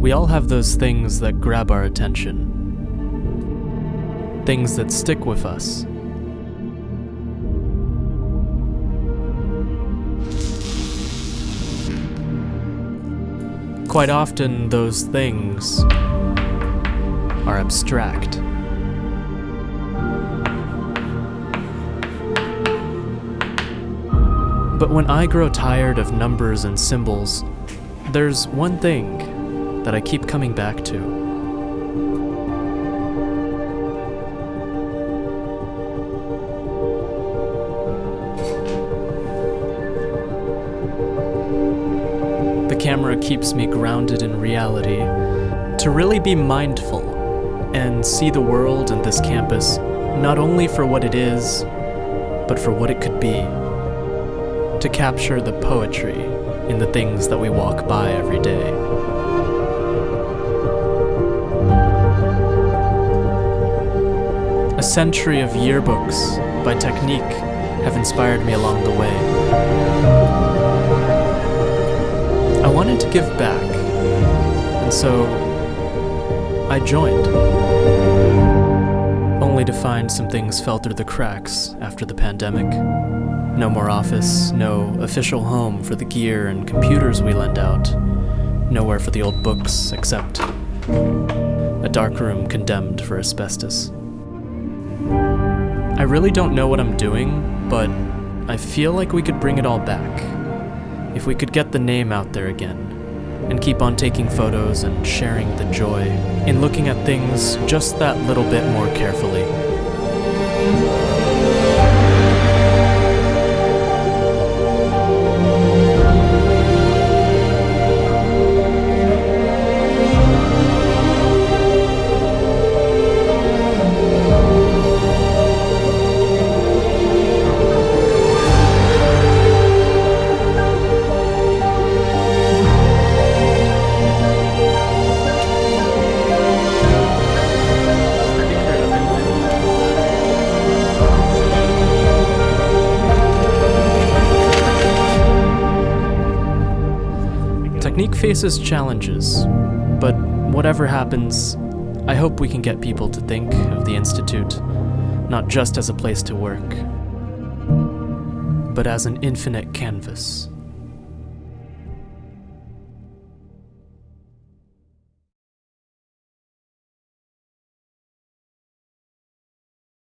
We all have those things that grab our attention. Things that stick with us. Quite often, those things are abstract. But when I grow tired of numbers and symbols, there's one thing that I keep coming back to. The camera keeps me grounded in reality to really be mindful and see the world and this campus not only for what it is, but for what it could be. To capture the poetry in the things that we walk by every day. A century of yearbooks by Technique have inspired me along the way. I wanted to give back, and so I joined. Only to find some things fell through the cracks after the pandemic. No more office, no official home for the gear and computers we lend out. Nowhere for the old books except a dark room condemned for asbestos. I really don't know what I'm doing, but I feel like we could bring it all back. If we could get the name out there again, and keep on taking photos and sharing the joy in looking at things just that little bit more carefully. Technique faces challenges, but whatever happens, I hope we can get people to think of the Institute not just as a place to work, but as an infinite canvas.